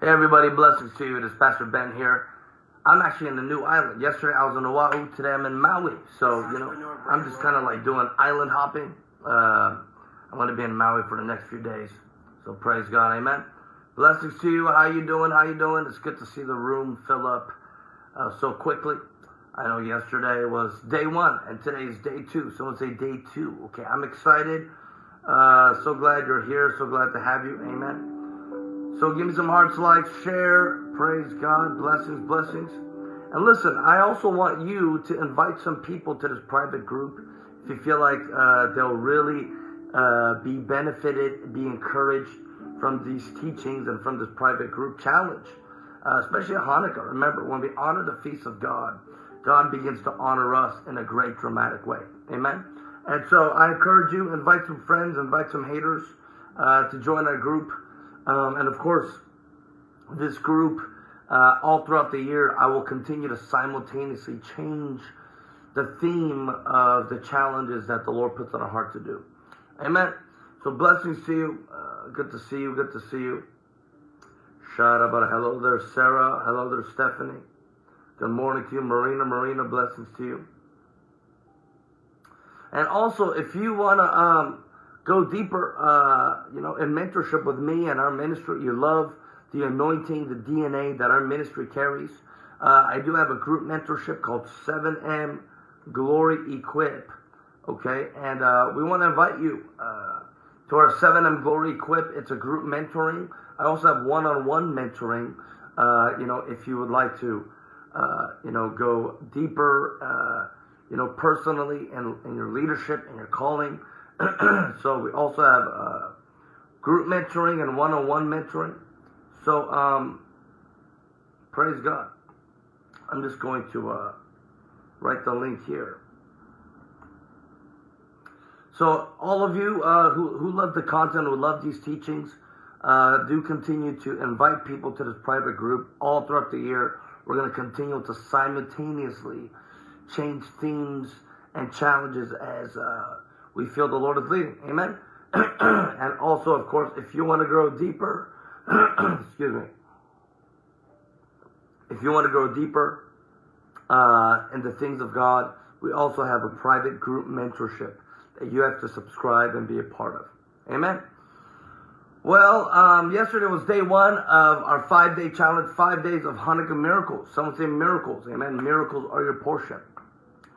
Hey everybody, blessings to you. It is Pastor Ben here. I'm actually in the new island. Yesterday I was in Oahu. Today I'm in Maui. So, you know, I'm just kind of like doing island hopping. Uh, I'm going to be in Maui for the next few days. So praise God. Amen. Blessings to you. How you doing? How you doing? It's good to see the room fill up uh, so quickly. I know yesterday was day one and today is day two. Someone say day two. Okay, I'm excited. Uh, so glad you're here. So glad to have you. Amen. So give me some hearts, likes, share. Praise God. Blessings, blessings. And listen, I also want you to invite some people to this private group if you feel like uh, they'll really uh, be benefited, be encouraged from these teachings and from this private group challenge, uh, especially Hanukkah. Remember, when we honor the feast of God, God begins to honor us in a great dramatic way. Amen. And so I encourage you, invite some friends, invite some haters uh, to join our group. Um, and of course, this group, uh, all throughout the year, I will continue to simultaneously change the theme of the challenges that the Lord puts on our heart to do. Amen. So blessings to you. Uh, good to see you. Good to see you. Shout out. Hello there, Sarah. Hello there, Stephanie. Good morning to you, Marina. Marina, blessings to you. And also, if you want to um, go deeper, uh, you know, in mentorship with me and our ministry, you love the anointing, the DNA that our ministry carries. Uh, I do have a group mentorship called 7M Glory Equip. Okay, and uh, we want to invite you uh, to our 7M Glory Equip. It's a group mentoring. I also have one-on-one mentoring. Uh, you know, if you would like to, uh, you know, go deeper you know, personally and in, in your leadership and your calling. so we also have uh, group mentoring and one-on-one mentoring. So um, praise God. I'm just going to uh, write the link here. So all of you uh, who, who love the content, who love these teachings, uh, do continue to invite people to this private group all throughout the year. We're going to continue to simultaneously change themes and challenges as uh, we feel the Lord is leading. Amen. and also, of course, if you want to grow deeper, excuse me, if you want to grow deeper uh, in the things of God, we also have a private group mentorship that you have to subscribe and be a part of. Amen. Well, um, yesterday was day one of our five day challenge, five days of Hanukkah miracles. Someone say miracles. Amen. Miracles are your portion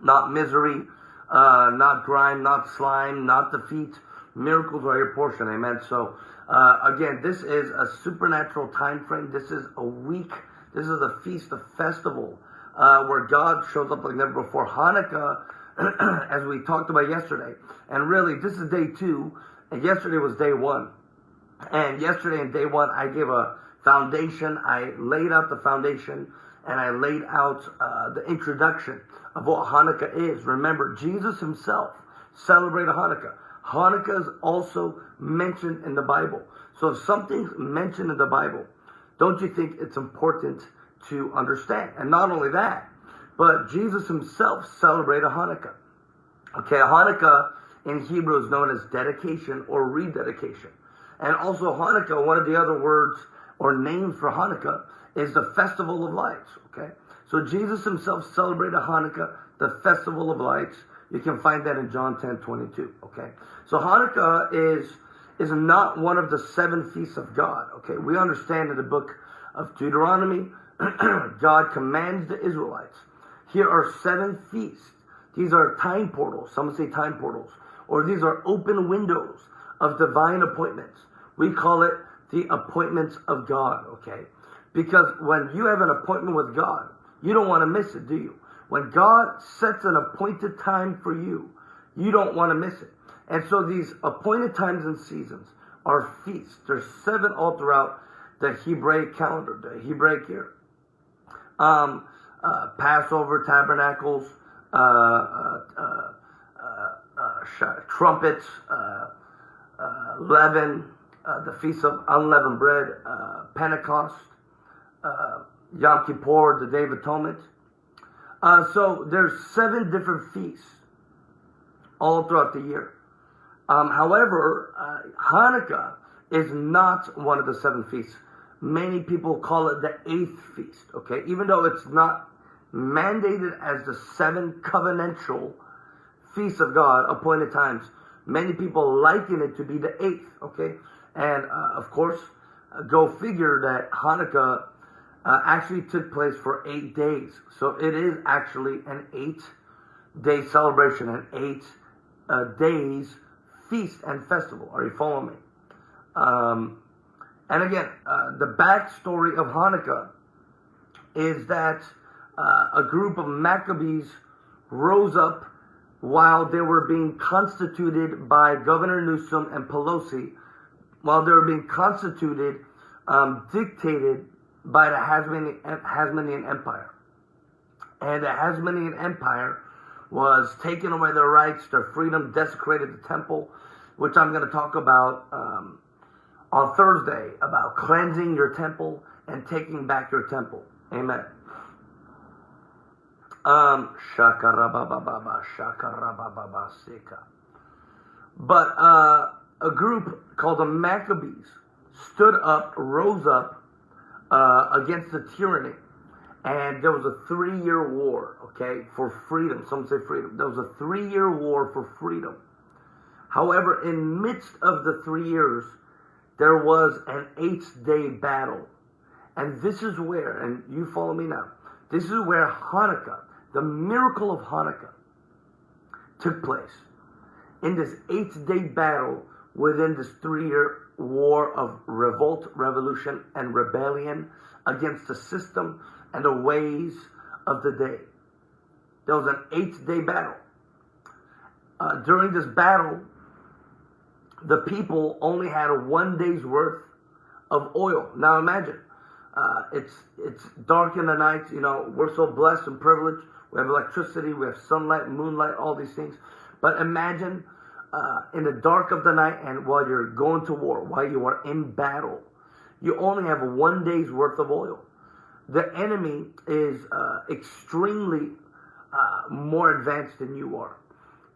not misery, uh, not grime, not slime, not defeat. Miracles are your portion. Amen. So, uh, again, this is a supernatural time frame. This is a week. This is a feast, a festival, uh, where God shows up like never before. Hanukkah, as we talked about yesterday, and really, this is day two, and yesterday was day one. And yesterday in day one, I gave a foundation. I laid out the foundation and I laid out uh, the introduction of what Hanukkah is. Remember, Jesus himself celebrated Hanukkah. Hanukkah is also mentioned in the Bible. So if something's mentioned in the Bible, don't you think it's important to understand? And not only that, but Jesus himself celebrated Hanukkah. Okay, Hanukkah in Hebrew is known as dedication or rededication. And also Hanukkah, one of the other words or names for Hanukkah is the festival of lights. Okay, so Jesus himself celebrated Hanukkah, the festival of lights. You can find that in John 10, 22. Okay, so Hanukkah is is not one of the seven feasts of God. Okay, we understand in the book of Deuteronomy, God commands the Israelites. Here are seven feasts. These are time portals. Some say time portals, or these are open windows of divine appointments. We call it the appointments of God. Okay. Because when you have an appointment with God, you don't want to miss it, do you? When God sets an appointed time for you, you don't want to miss it. And so these appointed times and seasons are feasts. There's seven all throughout the Hebraic calendar, the Hebraic year. Um, uh, Passover, Tabernacles, uh, uh, uh, uh, uh the Feast of Unleavened Bread, Pentecost, Yom Kippur, the Day of Atonement. so there's seven different feasts all throughout the year. Um, however, Hanukkah is not one of the seven feasts. Many people call it the eighth feast, okay? Even though it's not mandated as the seven covenantal feasts of God, appointed times, many people liken it to be the eighth, okay? And uh, of course, uh, go figure that Hanukkah uh, actually took place for eight days. So it is actually an eight day celebration, an eight uh, days feast and festival. Are you following me? Um, and again, uh, the backstory of Hanukkah is that uh, a group of Maccabees rose up while they were being constituted by Governor Newsom and Pelosi, while they were being constituted, um, dictated by the Hasmonean Empire. And the Hasmonean Empire was taking away their rights, their freedom, desecrated the temple, which I'm going to talk about um, on Thursday about cleansing your temple and taking back your temple. Amen. Um, shakarabababa, shakarabababa, sika. But uh, a group called the Maccabees stood up, rose up uh, against the tyranny. And there was a three year war, okay, for freedom. Some say freedom. There was a three year war for freedom. However, in midst of the three years, there was an eight day battle. And this is where, and you follow me now, this is where Hanukkah, the miracle of Hanukkah, took place. In this eight day battle within this three year war of revolt, revolution, and rebellion against the system and the ways of the day. There was an eight day battle. Uh, during this battle, the people only had one day's worth of oil. Now imagine, uh, it's it's dark in the night. You know, we're so blessed and privileged. We have electricity, we have sunlight, moonlight, all these things. But imagine uh, in the dark of the night and while you're going to war, while you are in battle, you only have one day's worth of oil. The enemy is uh, extremely uh, more advanced than you are.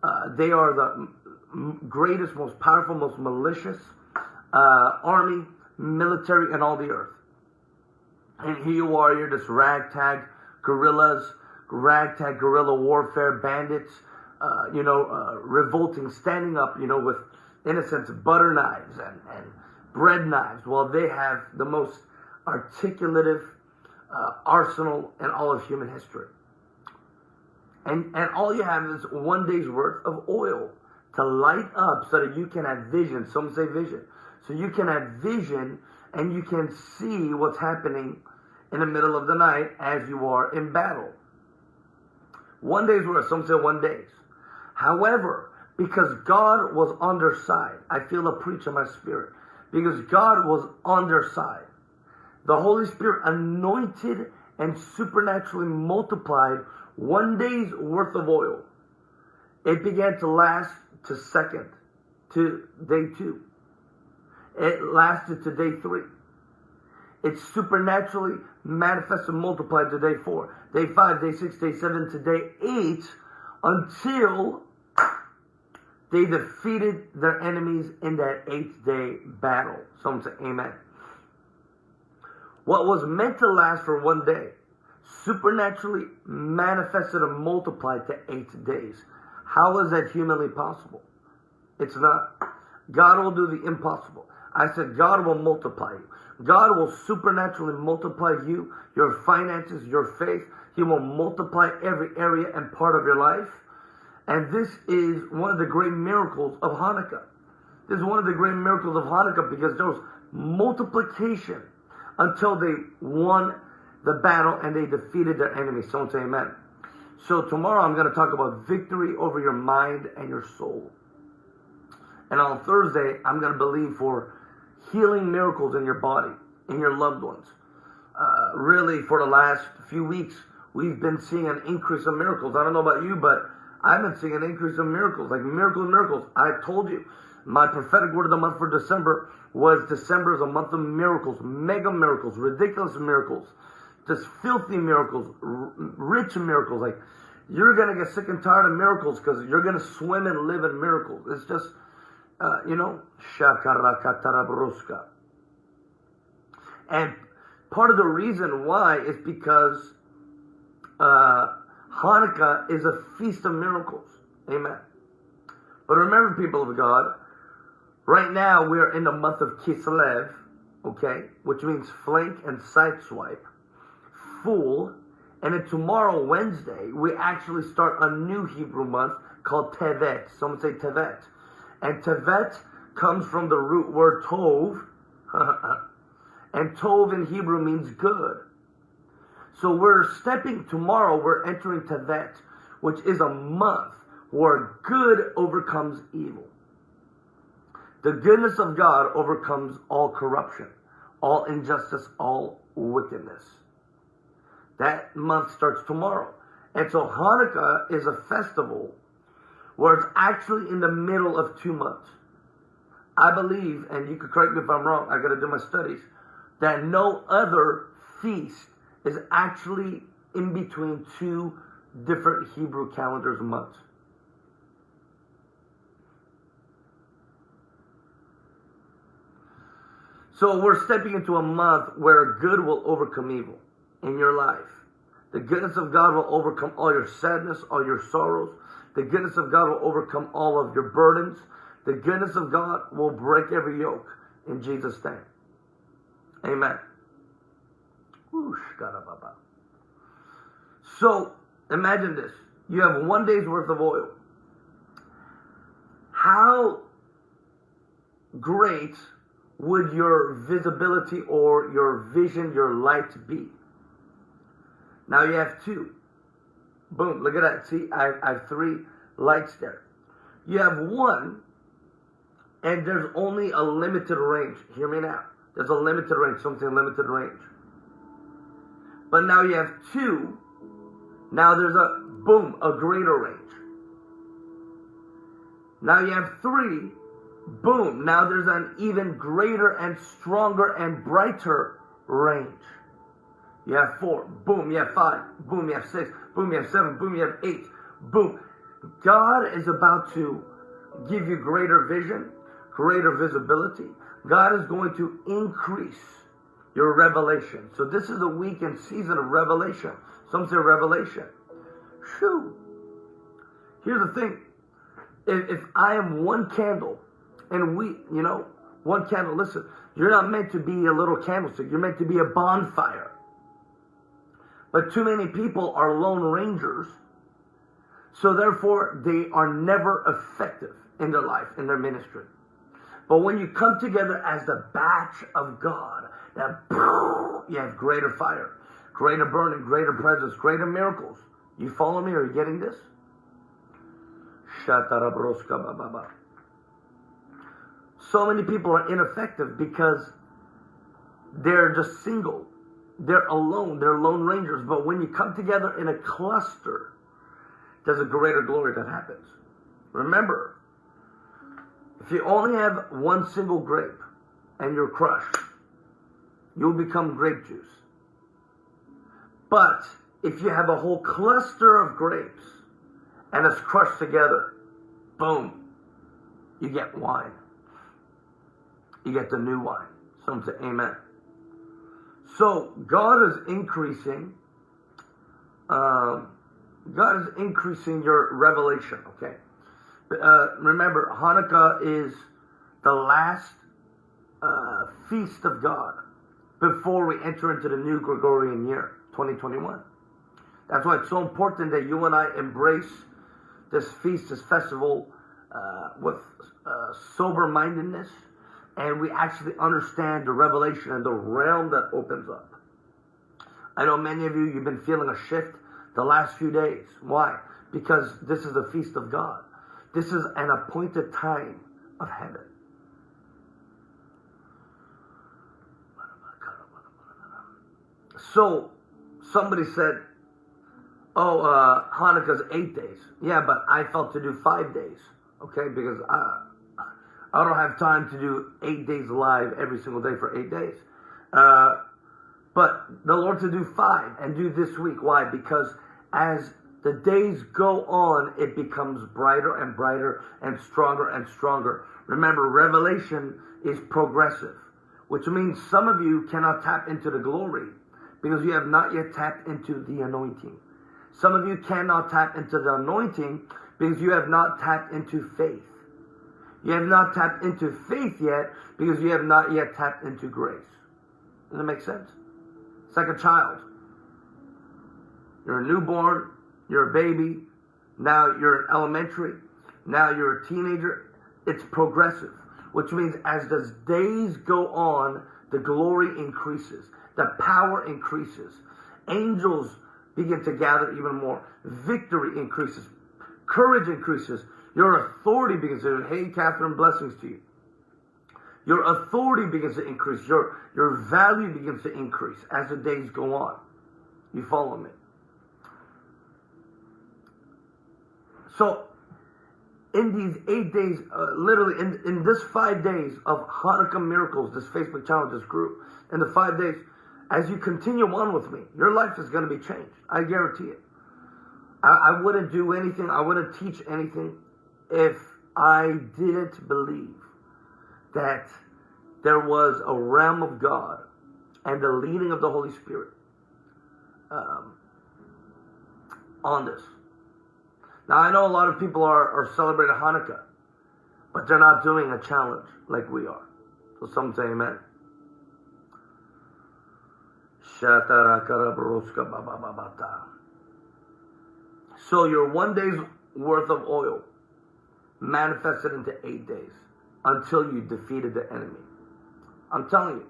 Uh, they are the greatest, most powerful, most malicious uh, army, military and all the earth. And here you are, you're just ragtag guerrillas, ragtag guerrilla warfare bandits, uh, you know, uh, revolting, standing up, you know, with, in a sense, butter knives and, and bread knives, while they have the most articulative uh, arsenal in all of human history. And, and all you have is one day's worth of oil to light up so that you can have vision. Some say vision. So you can have vision and you can see what's happening in the middle of the night as you are in battle. One day's worth, some say one day's. However, because God was on their side, I feel a preach in my spirit. Because God was on their side, the Holy Spirit anointed and supernaturally multiplied one day's worth of oil. It began to last to second, to day two. It lasted to day three. It supernaturally manifested and multiplied to day four, day five, day six, day seven, to day eight, until they defeated their enemies in that eighth day battle. Someone say amen. What was meant to last for one day supernaturally manifested and multiplied to eight days. How is that humanly possible? It's not. God will do the impossible. I said, God will multiply you. God will supernaturally multiply you, your finances, your faith. He will multiply every area and part of your life. And this is one of the great miracles of Hanukkah. This is one of the great miracles of Hanukkah because there was multiplication until they won the battle and they defeated their enemies. Someone say amen. So tomorrow I'm going to talk about victory over your mind and your soul. And on Thursday, I'm going to believe for healing miracles in your body, in your loved ones. Uh, really, for the last few weeks, we've been seeing an increase of miracles. I don't know about you, but I've been seeing an increase of miracles, like miracles, miracles. I told you, my prophetic word of the month for December was December is a month of miracles, mega miracles, ridiculous miracles, just filthy miracles, r- rich miracles. Like you're gonna get sick and tired of miracles because you're gonna swim and live in miracles. It's just, uh, you know, shakarakatarabruska. And part of the reason why is because uh, Hanukkah is a feast of miracles. Amen. But remember, people of God, right now we're in the month of Kislev, okay, which means flank and side swipe, fool, and then tomorrow, Wednesday, we actually start a new Hebrew month called Tevet. Someone say Tevet. And Tevet comes from the root word Tov, and Tov in Hebrew means good. So we're stepping tomorrow, we're entering Tevet, which is a month where good overcomes evil. The goodness of God overcomes all corruption, all injustice, all wickedness. That month starts tomorrow. And so Hanukkah is a festival where it's actually in the middle of two months. I believe, and you could correct me if I'm wrong, I gotta do my studies, that no other feast is actually in between two different Hebrew calendars months. So we're stepping into a month where good will overcome evil in your life. The goodness of God will overcome all your sadness, all your sorrows. The goodness of God will overcome all of your burdens. The goodness of God will break every yoke in Jesus' name. Amen. So imagine this. You have one day's worth of oil. How great would your visibility or your vision, your light be? Now you have two. Boom, look at that. See, I, I have three lights there. You have one, and there's only a limited range. Hear me now. There's a limited range, something limited range. But now you have two. Now there's a boom, a greater range. Now you have three. Boom. Now there's an even greater and stronger and brighter range. You have four. Boom. You have five. Boom. You have six. Boom. You have seven. Boom. You have eight. Boom. God is about to give you greater vision, greater visibility. God is going to increase your revelation. So this is a week and season of revelation. Some say revelation. Shoo. Here's the thing. If, if I am one candle and we, you know, one candle, listen, you're not meant to be a little candlestick. You're meant to be a bonfire. But too many people are lone rangers. So therefore, they are never effective in their life, in their ministry. But when you come together as the batch of God, you have greater fire, greater burning, greater presence, greater miracles. You follow me? Are you getting this? So many people are ineffective because they're just single. They're alone. They're lone rangers. But when you come together in a cluster, there's a greater glory that happens. Remember, if you only have one single grape and you're crushed, you'll become grape juice. But if you have a whole cluster of grapes and it's crushed together, boom, you get wine. You get the new wine. Some say amen. So God is increasing. Um, God is increasing your revelation. Okay. Uh, remember, Hanukkah is the last uh, feast of God before we enter into the new Gregorian year, 2021. That's why it's so important that you and I embrace this feast, this festival, uh, with uh, sober mindedness, and we actually understand the revelation and the realm that opens up. I know many of you, you've been feeling a shift the last few days. Why? Because this is the feast of God. This is an appointed time of heaven. So somebody said, "Oh, uh, Hanukkah's eight days." Yeah, but I felt to do five days. Okay, because I I don't have time to do eight days live every single day for eight days. Uh, but the Lord to do five and do this week. Why? Because as the days go on, it becomes brighter and brighter and stronger and stronger. Remember, revelation is progressive, which means some of you cannot tap into the glory because you have not yet tapped into the anointing. Some of you cannot tap into the anointing because you have not tapped into faith. You have not tapped into faith yet because you have not yet tapped into grace. Does that make sense? It's like a child. You're a newborn, you're a baby, now you're elementary, now you're a teenager. It's progressive, which means as the days go on, the glory increases, the power increases, angels begin to gather even more, victory increases, courage increases, your authority begins to, hey, Catherine, blessings to you. Your authority begins to increase. Your, your value begins to increase as the days go on. You follow me? So, in these eight days, uh, literally in, in this five days of Hanukkah miracles, this Facebook challenge, this group, in the five days, as you continue on with me, your life is going to be changed. I guarantee it. I, I wouldn't do anything, I wouldn't teach anything if I didn't believe that there was a realm of God and the leading of the Holy Spirit um, on this. Now, I know a lot of people are, are celebrating Hanukkah, but they're not doing a challenge like we are. So some say amen. So your one day's worth of oil manifested into eight days until you defeated the enemy. I'm telling you,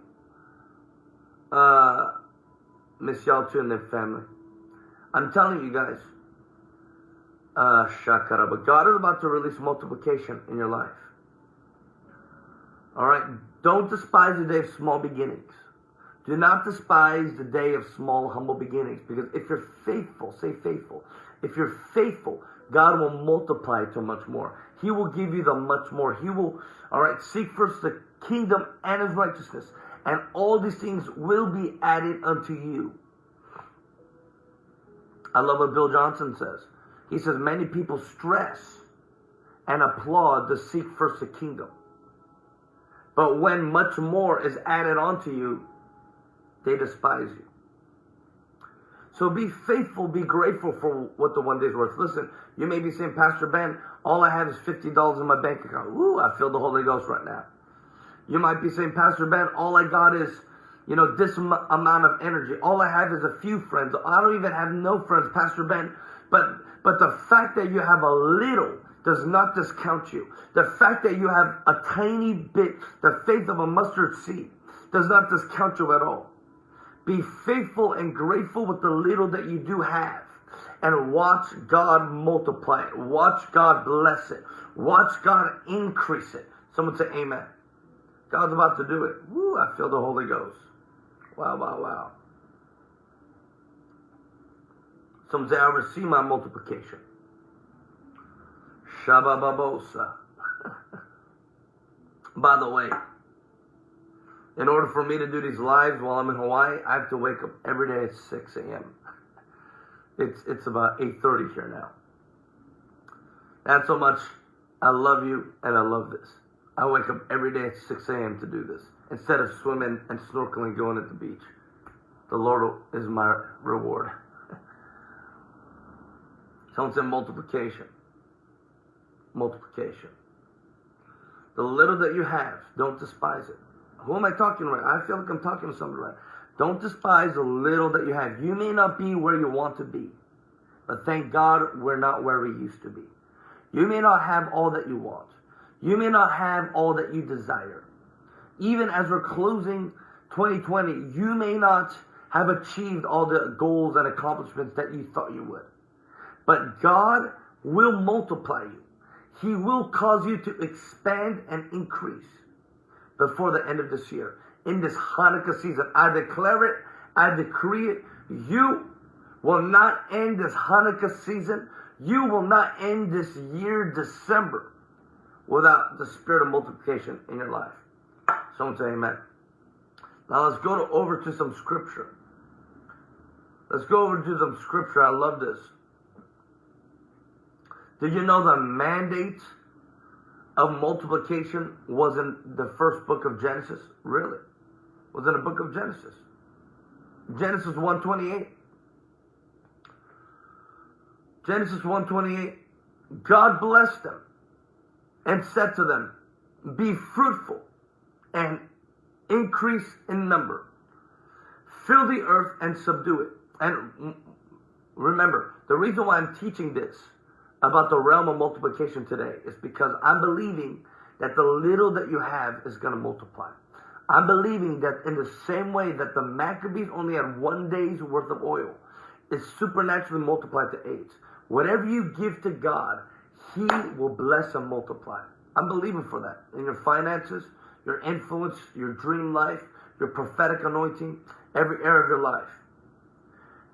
uh, Miss Yaltu and their family, I'm telling you guys, uh, but God is about to release multiplication in your life. All right, don't despise the day of small beginnings. Do not despise the day of small, humble beginnings, because if you're faithful, say faithful. If you're faithful, God will multiply to much more. He will give you the much more. He will, all right, seek first the kingdom and his righteousness, and all these things will be added unto you. I love what Bill Johnson says. He says, Many people stress and applaud to seek first the kingdom. But when much more is added onto you, they despise you. So be faithful, be grateful for what the one day's worth. Listen, you may be saying, Pastor Ben, all I have is $50 in my bank account. Ooh, I feel the Holy Ghost right now. You might be saying, Pastor Ben, all I got is, you know, this amount of energy. All I have is a few friends. I don't even have no friends, Pastor Ben. But, but the fact that you have a little does not discount you. The fact that you have a tiny bit, the faith of a mustard seed, does not discount you at all. Be faithful and grateful with the little that you do have. And watch God multiply it. Watch God bless it. Watch God increase it. Someone say amen. God's about to do it. Woo, I feel the Holy Ghost. Wow, wow, wow. Some say I receive my multiplication. Shabababosa. By the way, in order for me to do these lives while I'm in Hawaii, I have to wake up every day at 6 a.m. It's it's about 8:30 here now. That's how much I love you and I love this. I wake up every day at 6 a.m. to do this instead of swimming and snorkeling going at the beach. The Lord is my reward. Someone said multiplication. Multiplication. The little that you have, don't despise it. Who am I talking about? I feel like I'm talking to somebody right. Don't despise the little that you have. You may not be where you want to be, but thank God we're not where we used to be. You may not have all that you want. You may not have all that you desire. Even as we're closing 2020, you may not have achieved all the goals and accomplishments that you thought you would. But God will multiply you. He will cause you to expand and increase before the end of this year. In this Hanukkah season, I declare it, I decree it. You will not end this Hanukkah season. You will not end this year, December, without the spirit of multiplication in your life. Someone say amen. Now let's go to, over to some scripture. Let's go over to some scripture. I love this. Did you know the mandate of multiplication was in the first book of Genesis? Really? Was in the book of Genesis. Genesis 128. Genesis 128. God blessed them and said to them, Be fruitful and increase in number. Fill the earth and subdue it. And remember, the reason why I'm teaching this about the realm of multiplication today is because I'm believing that the little that you have is going to multiply. I'm believing that in the same way that the Maccabees only had one day's worth of oil, it's supernaturally multiplied to eight. Whatever you give to God, He will bless and multiply. I'm believing for that in your finances, your influence, your dream life, your prophetic anointing, every area of your life.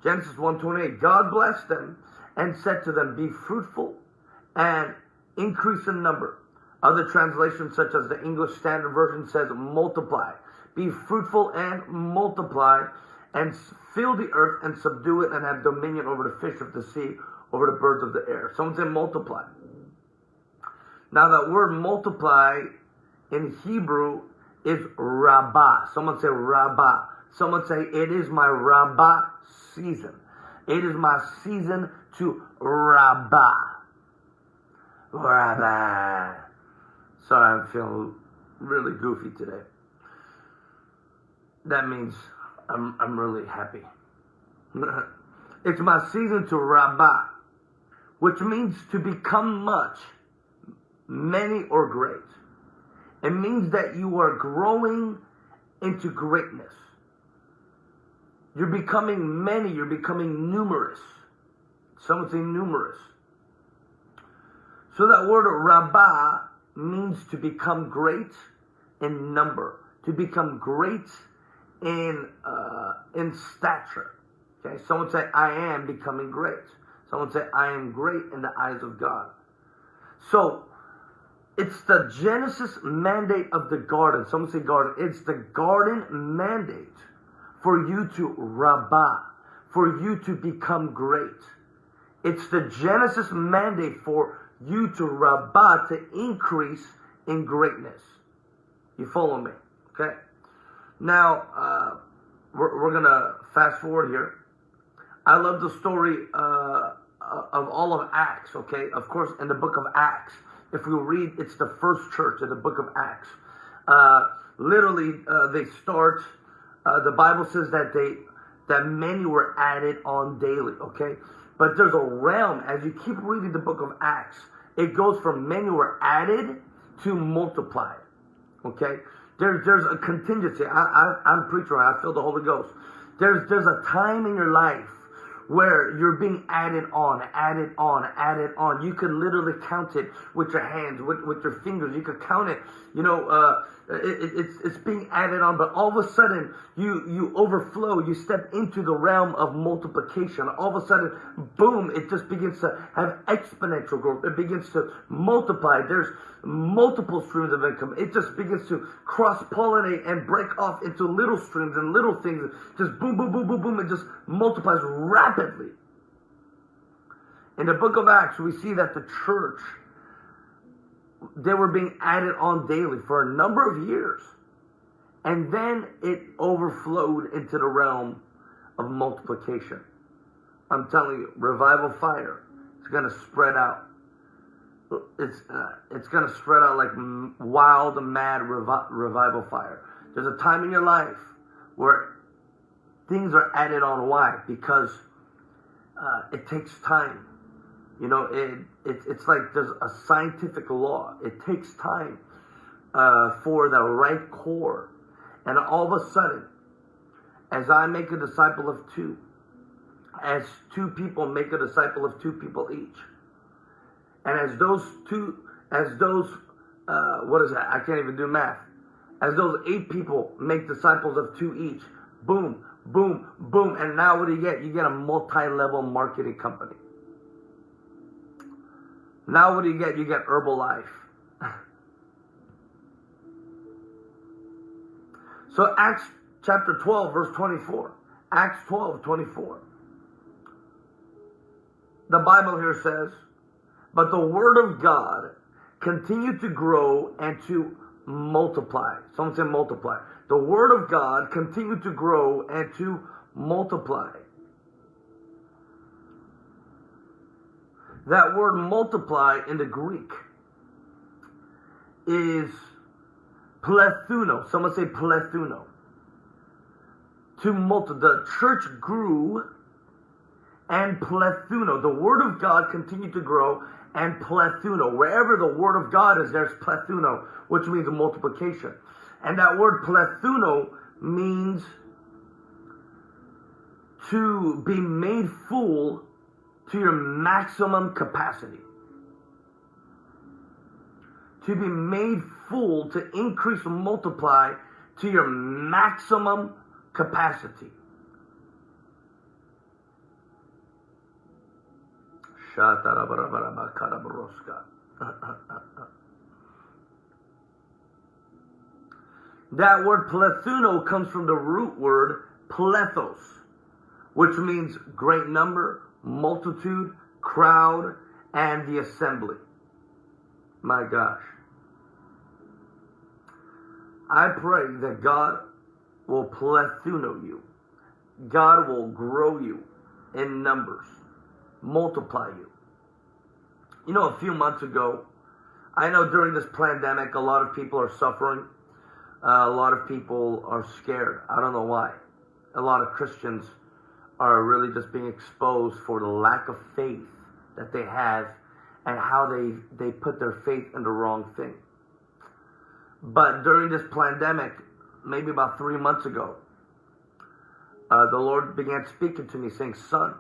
Genesis 1:28. God blessed them and said to them, Be fruitful and increase in number. Other translations, such as the English Standard Version, says multiply. Be fruitful and multiply, and fill the earth and subdue it, and have dominion over the fish of the sea, over the birds of the air. Someone say multiply. Now that word multiply in Hebrew is rabbah. Someone say rabbah. Someone say it is my rabbah season. It is my season to rabbah. Rabbah. Sorry, I'm feeling really goofy today. That means I'm, I'm really happy. it's my season to rabbah, which means to become much, many, or great. It means that you are growing into greatness. You're becoming many, you're becoming numerous. Some would say numerous. So that word rabbah means to become great in number, to become great in uh, in stature. Okay, someone say I am becoming great. Someone say I am great in the eyes of God. So it's the Genesis mandate of the garden. Someone say garden. It's the garden mandate for you to rabbah, for you to become great. It's the Genesis mandate for you to rabbah, to increase in greatness. You follow me? Okay? Now, uh, we're, we're going to fast forward here. I love the story uh, of all of Acts, okay? Of course, in the book of Acts, if we read, it's the first church in the book of Acts. Uh, literally, uh, they start, uh, the Bible says that they, that many were added on daily, okay? But there's a realm, as you keep reading the book of Acts, it goes from many were added to multiplied. Okay? There's there's a contingency. I, I, I'm preacher, I feel the Holy Ghost. There's there's a time in your life where you're being added on, added on, added on. You can literally count it with your hands, with, with your fingers. You could count it. You know, uh, it, it's it's being added on, but all of a sudden you you overflow. You step into the realm of multiplication. All of a sudden, boom! It just begins to have exponential growth. It begins to multiply. There's multiple streams of income. It just begins to cross pollinate and break off into little streams and little things. Just boom, boom, boom, boom, boom. It just multiplies rapidly. In the book of Acts, we see that the church they were being added on daily for a number of years. And then it overflowed into the realm of multiplication. I'm telling you, revival fire is going to spread out. It's uh, it's going to spread out like wild, mad revi- revival fire. There's a time in your life where things are added on. Why? Because uh, it takes time. You know, it, it, it's like there's a scientific law. It takes time uh, for the right core. And all of a sudden, as I make a disciple of two, as two people make a disciple of two people each, and as those two, as those, uh, what is that? I can't even do math. As those eight people make disciples of two each, boom, boom, boom, and now what do you get? You get a multi-level marketing company. Now what do you get? You get Herbalife. so Acts chapter 12, verse 24. Acts 12, 24. The Bible here says, But the word of God continued to grow and to multiply. Someone say multiply. The word of God continued to grow and to multiply. That word multiply in the Greek is plethuno. Someone say plethuno. To multi, the church grew and plethuno. The word of God continued to grow and plethuno. Wherever the word of God is, there's plethuno, which means multiplication. And that word plethuno means to be made full to your maximum capacity. To be made full, to increase and multiply to your maximum capacity. that word plethuno comes from the root word plethos, which means great number, multitude, crowd, and the assembly. My gosh. I pray that God will plethuno you. God will grow you in numbers, multiply you. You know, a few months ago, I know during this pandemic, a lot of people are suffering. Uh, a lot of people are scared. I don't know why. A lot of Christians are really just being exposed for the lack of faith that they have and how they, they put their faith in the wrong thing. But during this pandemic, maybe about three months ago, uh, the Lord began speaking to me saying, son,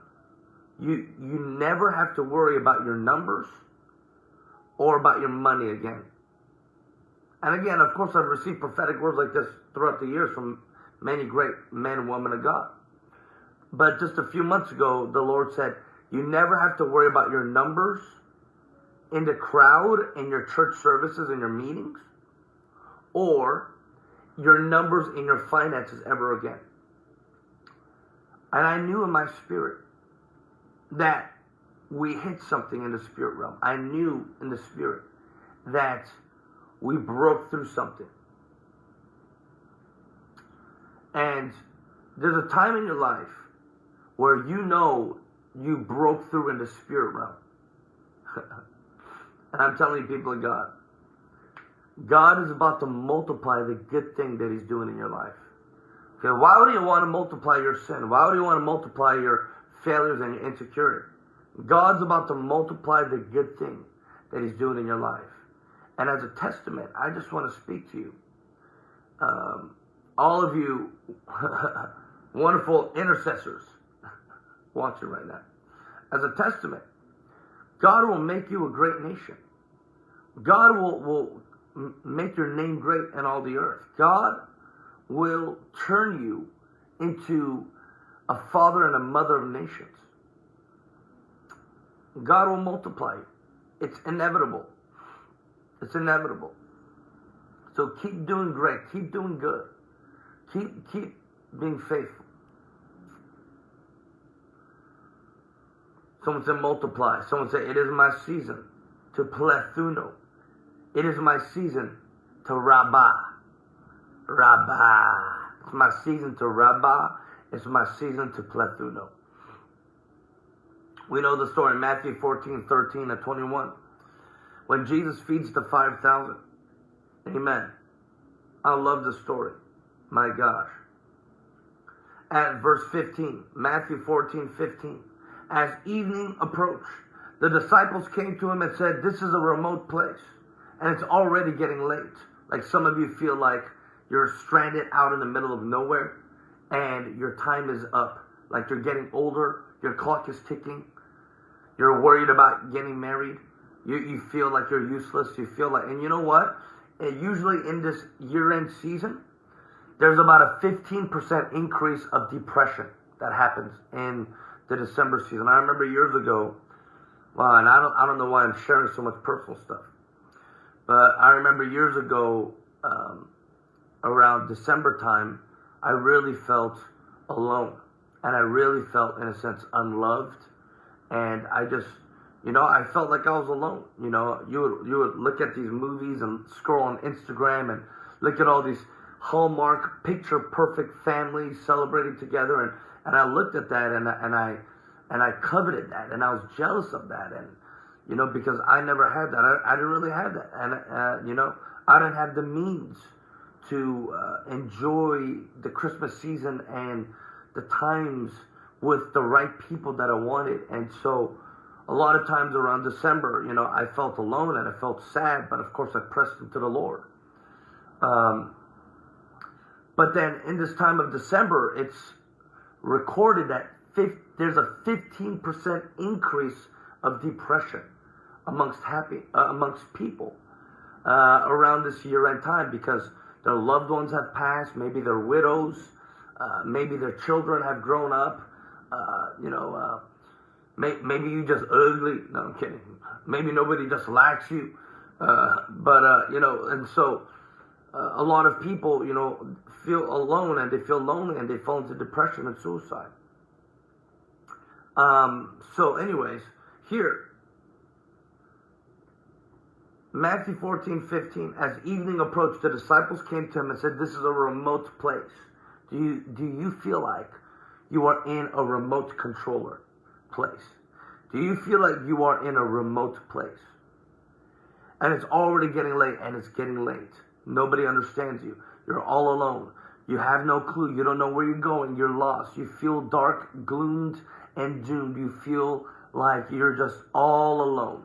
you, you never have to worry about your numbers or about your money again. And again, of course, I've received prophetic words like this throughout the years from many great men and women of God. But just a few months ago, the Lord said, You never have to worry about your numbers in the crowd in your church services and your meetings or your numbers in your finances ever again. And I knew in my spirit that we hit something in the spirit realm. I knew in the spirit that we broke through something. And there's a time in your life where you know you broke through in the spirit realm. and I'm telling you, people of God, God is about to multiply the good thing that He's doing in your life. Okay, why would He want to multiply your sin? Why would He want to multiply your failures and your insecurity? God's about to multiply the good thing that He's doing in your life. And as a testament, I just want to speak to you. Um, all of you wonderful intercessors watching right now. As a testament, God will make you a great nation. God will, will make your name great in all the earth. God will turn you into a father and a mother of nations. God will multiply. It's inevitable. It's inevitable. So keep doing great. Keep doing good. Keep keep being faithful. Someone said multiply. Someone said it is my season to plethuno. It is my season to rabbah. Rabbah. It's my season to rabbah. It's my season to plethuno. We know the story Matthew 14, 13 and 21. When Jesus feeds the 5,000. Amen. I love the story. My gosh. At verse 15, Matthew 14, 15. As evening approached, the disciples came to him and said, This is a remote place, and it's already getting late. Like some of you feel like you're stranded out in the middle of nowhere and your time is up. Like you're getting older, your clock is ticking. You're worried about getting married. You, you feel like you're useless. You feel like, and you know what? And usually in this year end season, there's about a 15% increase of depression that happens in the December season. I remember years ago, well, and I don't, I don't know why I'm sharing so much personal stuff, but I remember years ago, um, around December time, I really felt alone. And I really felt, in a sense, unloved. And I just, you know, I felt like I was alone. You know, you would, you would look at these movies and scroll on Instagram and look at all these Hallmark picture perfect families celebrating together. And, and I looked at that and, and I, and I coveted that and I was jealous of that. And, you know, because I never had that. I, I didn't really have that. And, uh, you know, I didn't have the means to uh, enjoy the Christmas season and the times with the right people that I wanted. And so a lot of times around December, you know, I felt alone and I felt sad, but of course I pressed into the Lord. Um, but then in this time of December, it's recorded that 50, there's a 15% increase of depression amongst happy uh, amongst people uh, around this year-end time because their loved ones have passed, maybe they're widows, uh, maybe their children have grown up. Uh, you know, uh, may, maybe you just ugly. No, I'm kidding. Maybe nobody just likes you. Uh, but you know, and so a lot of people, you know, feel alone and they feel lonely and they fall into depression and suicide. Um, so, anyways, here Matthew 14, 15, as evening approached, the disciples came to him and said, This is a remote place. Do you, do you feel like you are in a remote controller place? Do you feel like you are in a remote place? And it's already getting late, and it's getting late. Nobody understands you. You're all alone. You have no clue. You don't know where you're going. You're lost. You feel dark, gloomed, and doomed. You feel like you're just all alone.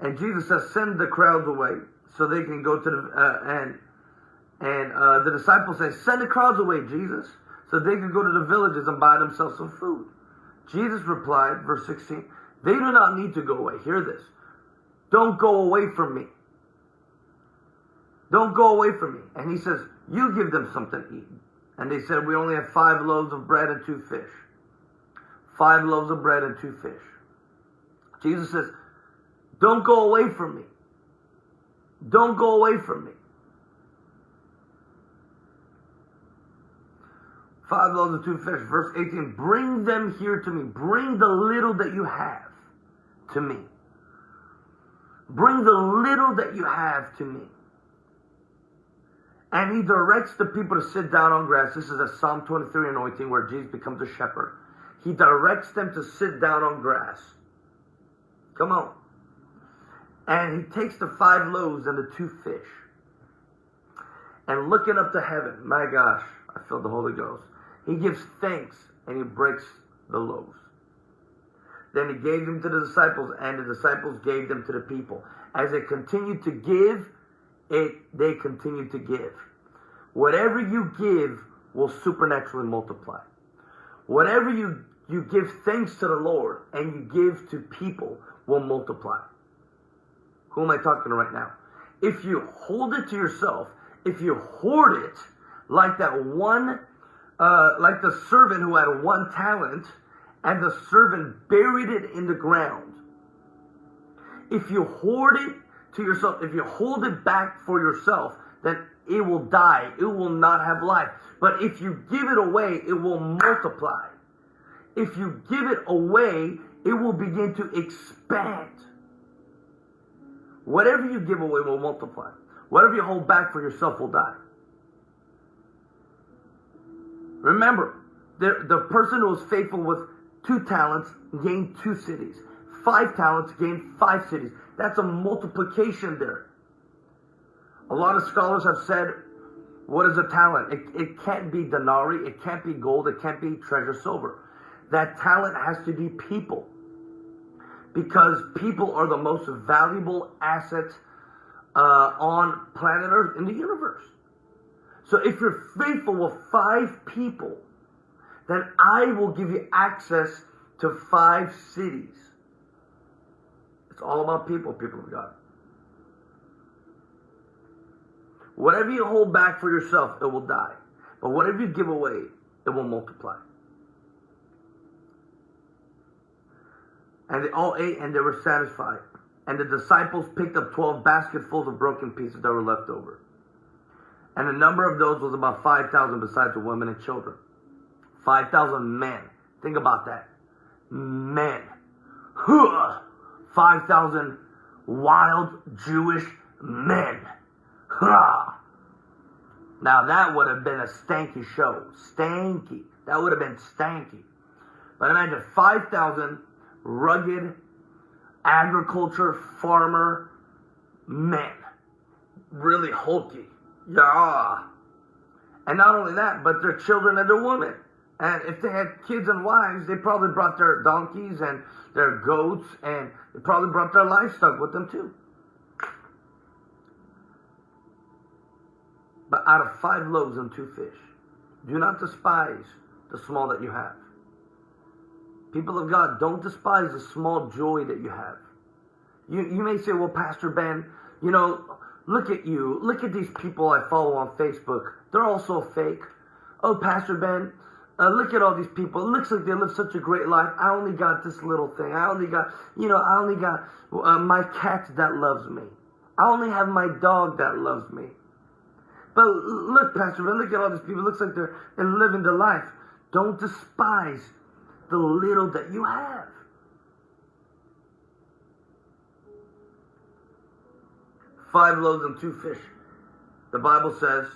And Jesus says, send the crowds away so they can go to the, uh, and, and uh, the disciples say, send the crowds away, Jesus, so they can go to the villages and buy themselves some food. Jesus replied, verse 16, they do not need to go away. Hear this. Don't go away from me. Don't go away from me. And he says, you give them something to eat. And they said, we only have five loaves of bread and two fish. Five loaves of bread and two fish. Jesus says, don't go away from me. Don't go away from me. Five loaves and two fish. Verse 18. Bring them here to me. Bring the little that you have to me. Bring the little that you have to me. And he directs the people to sit down on grass. This is a Psalm 23 anointing where Jesus becomes a shepherd. He directs them to sit down on grass. Come on. And he takes the five loaves and the two fish. And looking up to heaven, my gosh, I feel the Holy Ghost. He gives thanks and he breaks the loaves. Then he gave them to the disciples, and the disciples gave them to the people. As they continued to give, it they continue to give. Whatever you give will supernaturally multiply. Whatever you, you give thanks to the Lord and you give to people will multiply. Who am I talking to right now? If you hold it to yourself, if you hoard it, like that one, uh, like the servant who had one talent, and the servant buried it in the ground. If you hoard it to yourself, if you hold it back for yourself, then it will die. It will not have life. But if you give it away, it will multiply. If you give it away, it will begin to expand. Whatever you give away will multiply. Whatever you hold back for yourself will die. Remember, the, the person who was faithful with two talents gained two cities. Five talents gained five cities. That's a multiplication there. A lot of scholars have said, what is a talent? It, it can't be denarii, it can't be gold, it can't be treasure silver. That talent has to be people because people are the most valuable assets uh, on planet Earth in the universe. So So if you're faithful with five people, then I will give you access to five cities. All about people, people of God. Whatever you hold back for yourself, it will die. But whatever you give away, it will multiply. And they all ate and they were satisfied. And the disciples picked up 12 basketfuls of broken pieces that were left over. And the number of those was about 5,000 besides the women and children. 5,000 men. Think about that. Men. 5,000 wild Jewish men. Now that would have been a stanky show. Stanky. That would have been stanky. But imagine 5,000 rugged agriculture farmer men. Really hulky. Yeah. And not only that, but their children and their women. And if they had kids and wives, they probably brought their donkeys and their goats and they probably brought their livestock with them too. But out of five loaves and two fish, do not despise the small that you have. People of God, don't despise the small joy that you have. You, you may say, well, Pastor Ben, you know, look at you. Look at these people I follow on Facebook. They're all so fake. Oh, Pastor Ben, uh, look at all these people. It looks like they live such a great life. I only got this little thing. I only got, you know, I only got uh, my cat that loves me. I only have my dog that loves me. But look, Pastor look at all these people. It looks like they're, they're living the life. Don't despise the little that you have. Five loaves and two fish. The Bible says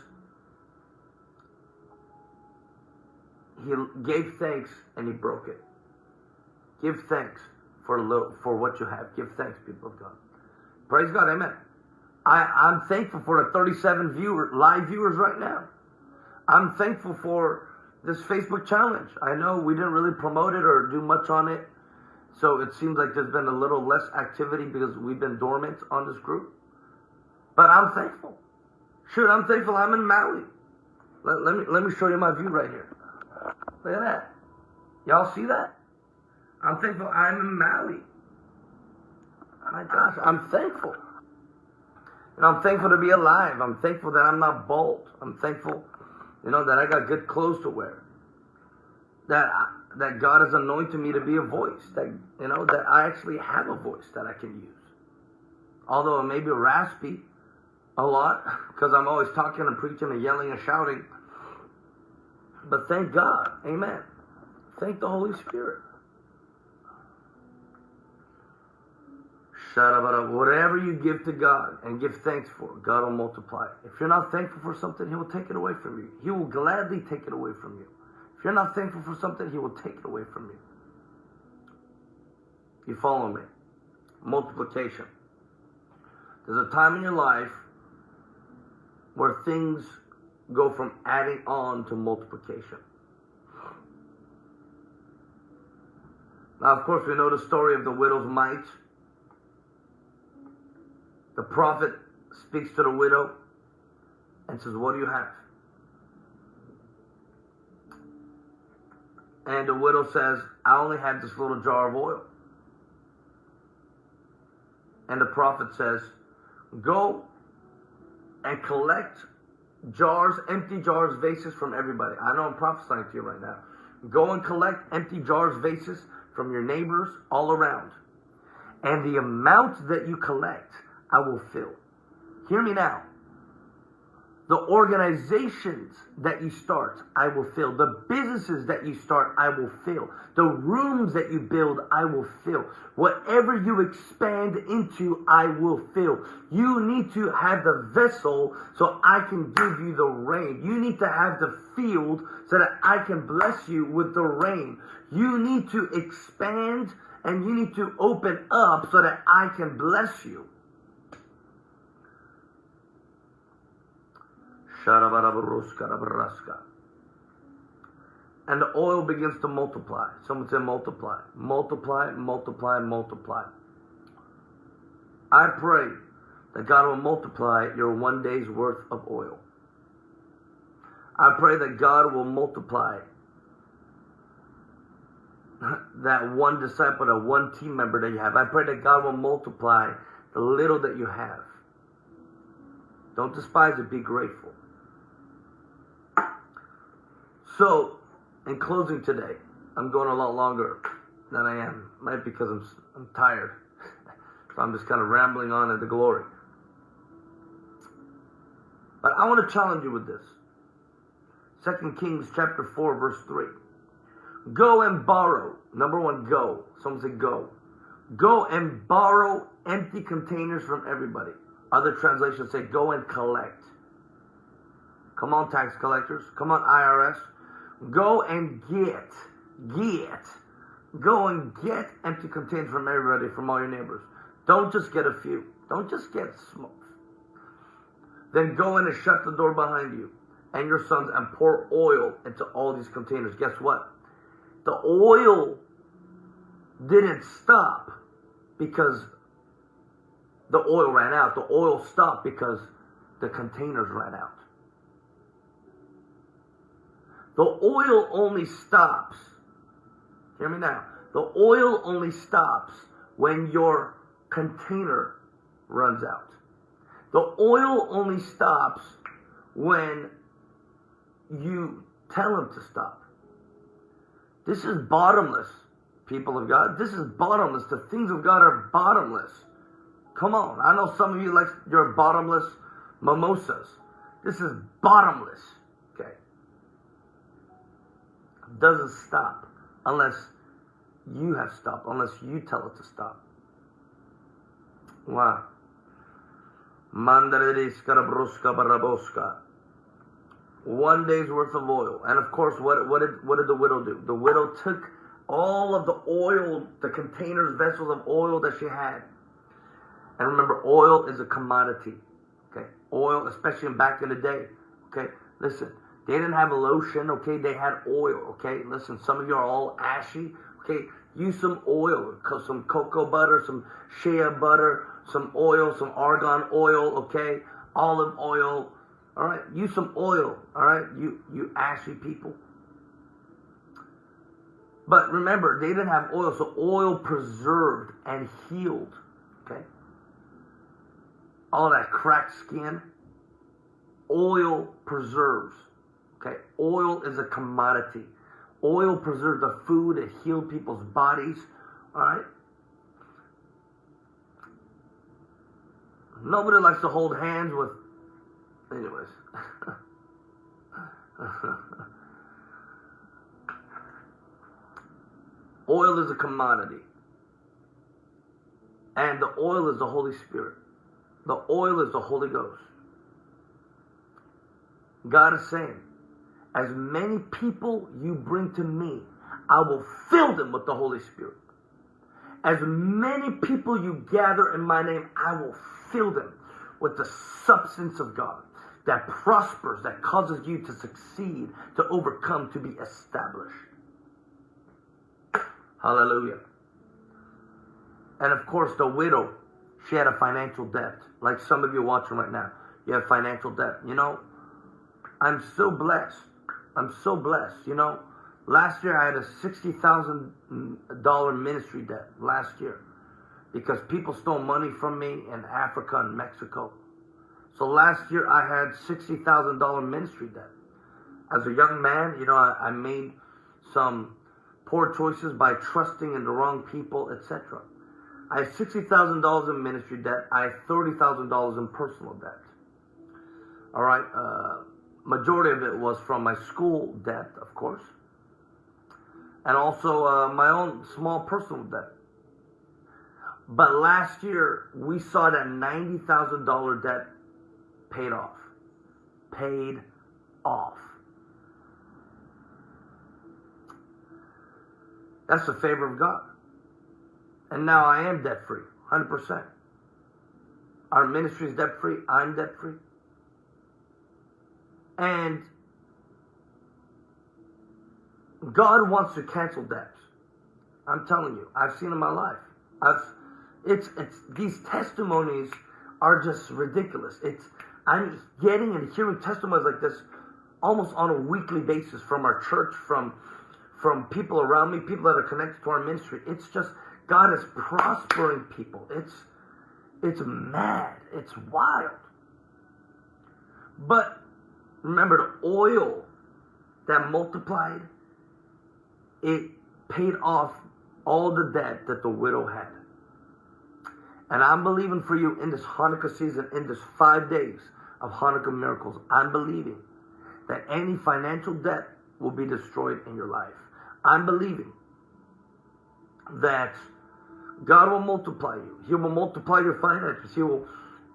he gave thanks and he broke it. Give thanks for for what you have. Give thanks, people of God. Praise God, amen. I, I'm thankful for the 37 viewer, live viewers right now. I'm thankful for this Facebook challenge. I know we didn't really promote it or do much on it. So it seems like there's been a little less activity because we've been dormant on this group. But I'm thankful. Shoot, I'm thankful I'm in Maui. Let, let, me, let me show you my view right here. Look at that. Y'all see that? I'm thankful I'm in Maui. My gosh, I'm thankful. And I'm thankful to be alive. I'm thankful that I'm not bald. I'm thankful, you know, that I got good clothes to wear. That I, that God has anointed me to be a voice. That you know that I actually have a voice that I can use. Although it may be raspy a lot because I'm always talking and preaching and yelling and shouting. But thank God. Amen. Thank the Holy Spirit. Whatever you give to God and give thanks for, God will multiply. If you're not thankful for something, He will take it away from you. He will gladly take it away from you. If you're not thankful for something, He will take it away from you. You follow me? Multiplication. There's a time in your life where things go from adding on to multiplication. Now, of course, we know the story of the widow's mite. The prophet speaks to the widow and says, What do you have? And the widow says, I only have this little jar of oil. And the prophet says, Go and collect jars, empty jars, vases from everybody. I know I'm prophesying to you right now. Go and collect empty jars, vases from your neighbors all around. And the amount that you collect, I will fill. Hear me now. The organizations that you start, I will fill. The businesses that you start, I will fill. The rooms that you build, I will fill. Whatever you expand into, I will fill. You need to have the vessel so I can give you the rain. You need to have the field so that I can bless you with the rain. You need to expand and you need to open up so that I can bless you. And the oil begins to multiply. Someone said multiply. Multiply, multiply, multiply. I pray that God will multiply your one day's worth of oil. I pray that God will multiply that one disciple, that one team member that you have. I pray that God will multiply the little that you have. Don't despise it, be grateful. So, in closing today, I'm going a lot longer than I am. Might because I'm, I'm tired. so I'm just kind of rambling on at the glory. But I want to challenge you with this. Second Kings chapter 4, verse 3. Go and borrow. Number one, go. Someone say go. Go and borrow empty containers from everybody. Other translations say go and collect. Come on, tax collectors. Come on, IRS. Go and get, get, go and get empty containers from everybody, from all your neighbors. Don't just get a few. Don't just get small. Then go in and shut the door behind you and your sons and pour oil into all these containers. Guess what? The oil didn't stop because the oil ran out. The oil stopped because the containers ran out. The oil only stops. Hear me now. The oil only stops when your container runs out. The oil only stops when you tell him to stop. This is bottomless, people of God. This is bottomless. The things of God are bottomless. Come on. I know some of you like your bottomless mimosas. This is bottomless doesn't stop unless you have stopped, unless you tell it to stop. Wow. One day's worth of oil. And of course, what, what, did, what did the widow do? The widow took all of the oil, the containers, vessels of oil that she had. And remember, oil is a commodity. Okay? Oil, especially back in the day. Okay? Listen, they didn't have a lotion, okay? They had oil, okay? Listen, some of you are all ashy, okay? Use some oil, some cocoa butter, some shea butter, some oil, some argan oil, okay? Olive oil, all right? Use some oil, all right? You, you ashy people. But remember, they didn't have oil, so oil preserved and healed, okay? All that cracked skin, oil preserves. Okay, oil is a commodity. Oil preserved the food, it healed people's bodies. All right. Nobody likes to hold hands with. Anyways. oil is a commodity. And the oil is the Holy Spirit. The oil is the Holy Ghost. God is saying, as many people you bring to me, I will fill them with the Holy Spirit. As many people you gather in my name, I will fill them with the substance of God that prospers, that causes you to succeed, to overcome, to be established. Hallelujah. And of course, the widow, she had a financial debt. Like some of you watching right now, you have financial debt. You know, I'm so blessed I'm so blessed. You know, last year I had a $60,000 ministry debt last year because people stole money from me in Africa and Mexico. So last year I had $60,000 ministry debt. As a young man, you know, I, I made some poor choices by trusting in the wrong people, etc. I have $60,000 in ministry debt. I have $30,000 in personal debt. All right. Uh, majority of it was from my school debt, of course, and also uh, my own small personal debt. But last year, we saw that $90,000 debt paid off. Paid off. That's the favor of God. And now I am debt free, 100%. Our ministry is debt free. I'm debt free. And God wants to cancel debts. I'm telling you, I've seen in my life. I've it's it's these testimonies are just ridiculous. It's I'm getting and hearing testimonies like this almost on a weekly basis from our church, from from people around me, people that are connected to our ministry. It's just God is prospering people. It's it's mad. It's wild. But remember the oil that multiplied, it paid off all the debt that the widow had. And I'm believing for you in this Hanukkah season, in this five days of Hanukkah miracles, I'm believing that any financial debt will be destroyed in your life. I'm believing that God will multiply you. He will multiply your finances. He will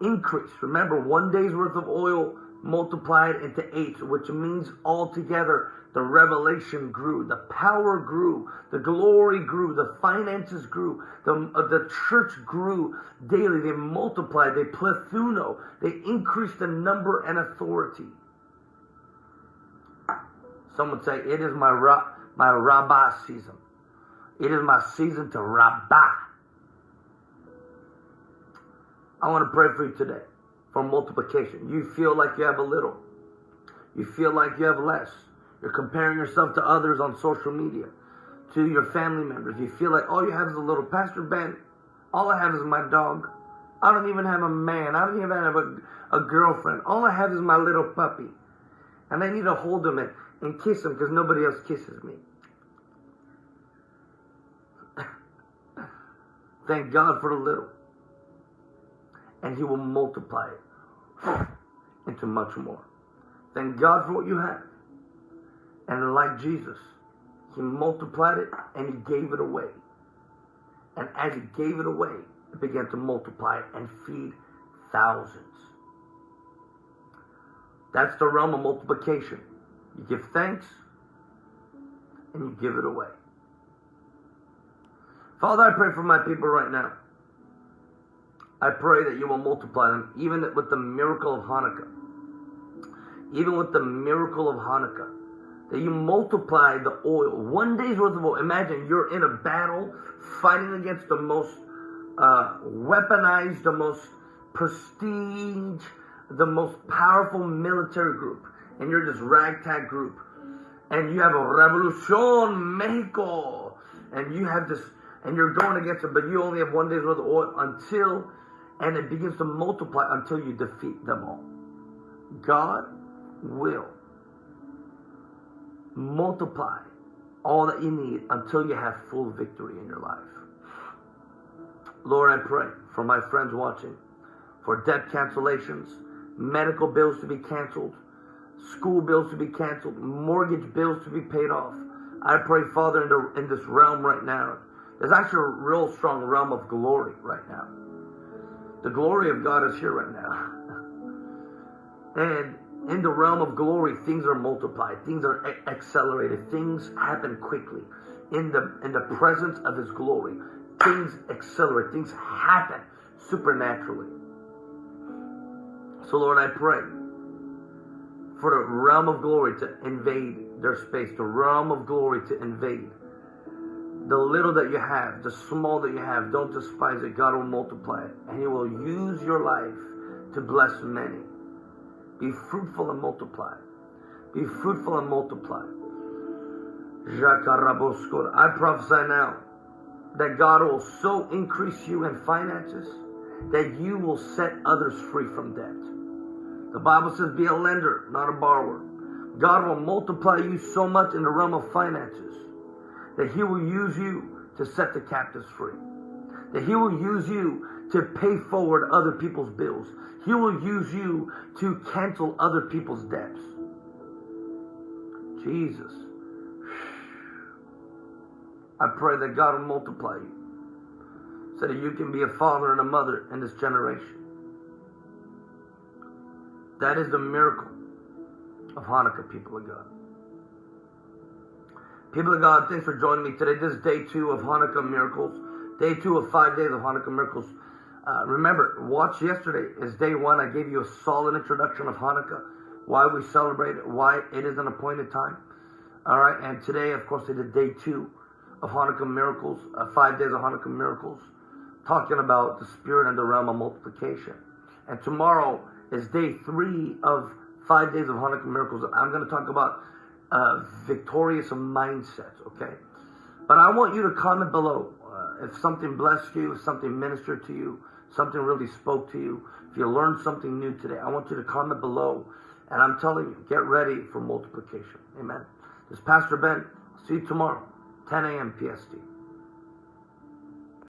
increase. Remember, one day's worth of oil multiplied into eight, which means altogether the revelation grew, the power grew, the glory grew, the finances grew, the, uh, the church grew daily. They multiplied, they plethuno, they increased in number and authority. Some would say, It is my, ra- my rabbah season. It is my season to rabbah. I want to pray for you today for multiplication. You feel like you have a little. You feel like you have less. You're comparing yourself to others on social media, to your family members. You feel like all you have is a little. Pastor Ben, all I have is my dog. I don't even have a man. I don't even have a, a girlfriend. All I have is my little puppy. And I need to hold him and, and kiss him because nobody else kisses me. Thank God for the little. And He will multiply it into much more. Thank God for what you have. And like Jesus, He multiplied it and He gave it away. And as He gave it away, it began to multiply and feed thousands. That's the realm of multiplication. You give thanks and you give it away. Father, I pray for my people right now. I pray that you will multiply them, even with the miracle of Hanukkah. Even with the miracle of Hanukkah. That you multiply the oil. One day's worth of oil. Imagine you're in a battle fighting against the most uh, weaponized, the most prestige, the most powerful military group. And you're this ragtag group. And you have a Revolucion Mexico. And you have this, and you're going against it, but you only have one day's worth of oil until and it begins to multiply until you defeat them all. God will multiply all that you need until you have full victory in your life. Lord, I pray for my friends watching for debt cancellations, medical bills to be canceled, school bills to be canceled, mortgage bills to be paid off. I pray, Father, in, the, in this realm right now. There's actually a real strong realm of glory right now. The glory of God is here right now. and in the realm of glory, things are multiplied, things are accelerated, things happen quickly. In the in the presence of His glory, things accelerate, things happen supernaturally. So, Lord, I pray for the realm of glory to invade their space, the realm of glory to invade the little that you have, the small that you have, don't despise it. God will multiply it. And He will use your life to bless many. Be fruitful and multiply. Be fruitful and multiply. I prophesy now that God will so increase you in finances that you will set others free from debt. The Bible says, be a lender, not a borrower. God will multiply you so much in the realm of finances that He will use you to set the captives free. That He will use you to pay forward other people's bills. He will use you to cancel other people's debts. Jesus. I pray that God will multiply you so that you can be a father and a mother in this generation. That is the miracle of Hanukkah, people of God. People of God, thanks for joining me today. This is day two of Hanukkah miracles. Day two of five days of Hanukkah miracles. Uh, remember, watch yesterday is day one. I gave you a solid introduction of Hanukkah, why we celebrate it, why it is an appointed time. All right, and today, of course, it is day two of Hanukkah miracles, uh, five days of Hanukkah miracles, talking about the spirit and the realm of multiplication. And tomorrow is day three of five days of Hanukkah miracles. I'm going to talk about uh, victorious mindset, okay? But I want you to comment below uh, if something blessed you, if something ministered to you, something really spoke to you, if you learned something new today. I want you to comment below. And I'm telling you, get ready for multiplication. Amen. This is Pastor Ben. See you tomorrow, 10 a.m. PST.